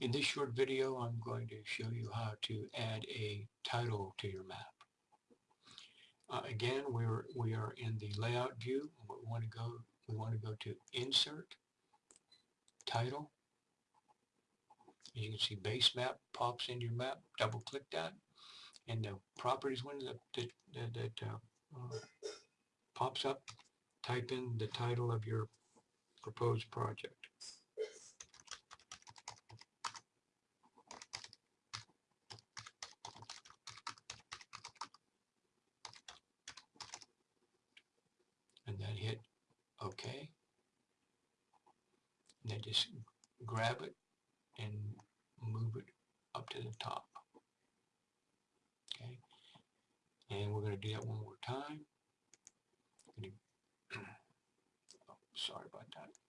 In this short video, I'm going to show you how to add a title to your map. Uh, again, we're we are in the layout view. We want to go we want to go to Insert, Title. As you can see, Base Map pops into your map. Double click that, and the Properties window that that, that uh, pops up. Type in the title of your proposed project. And hit OK. And then just grab it and move it up to the top. Okay. And we're going to do that one more time. oh, sorry about that.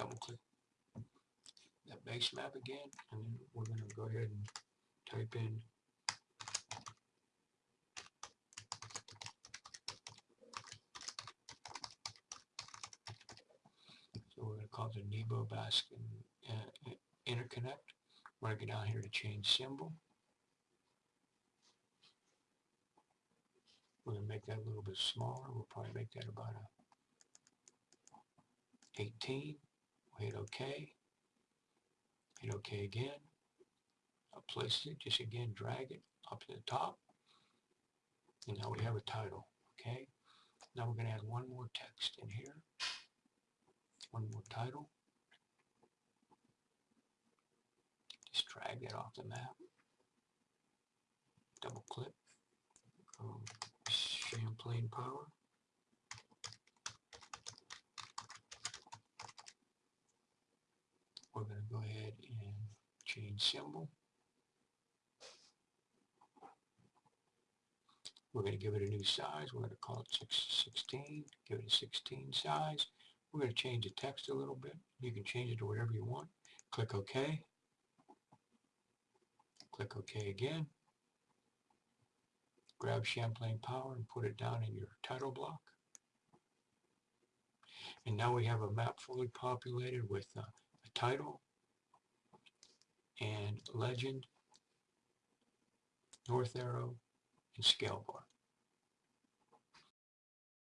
Double click that base map again and then we're going to go ahead and type in so we're going to call the Nebo Baskin uh, interconnect. We're going to go down here to change symbol. We're going to make that a little bit smaller. We'll probably make that about a 18 hit OK, hit OK again, I'll place it, just again drag it up to the top, and now we have a title, okay? Now we're going to add one more text in here, one more title, just drag that off the map, double click, um, Champlain Power, we're going to go ahead and change symbol. We're going to give it a new size. We're going to call it 16. Give it a 16 size. We're going to change the text a little bit. You can change it to whatever you want. Click OK. Click OK again. Grab Champlain Power and put it down in your title block. And now we have a map fully populated with uh, title and legend, north arrow, and scale bar.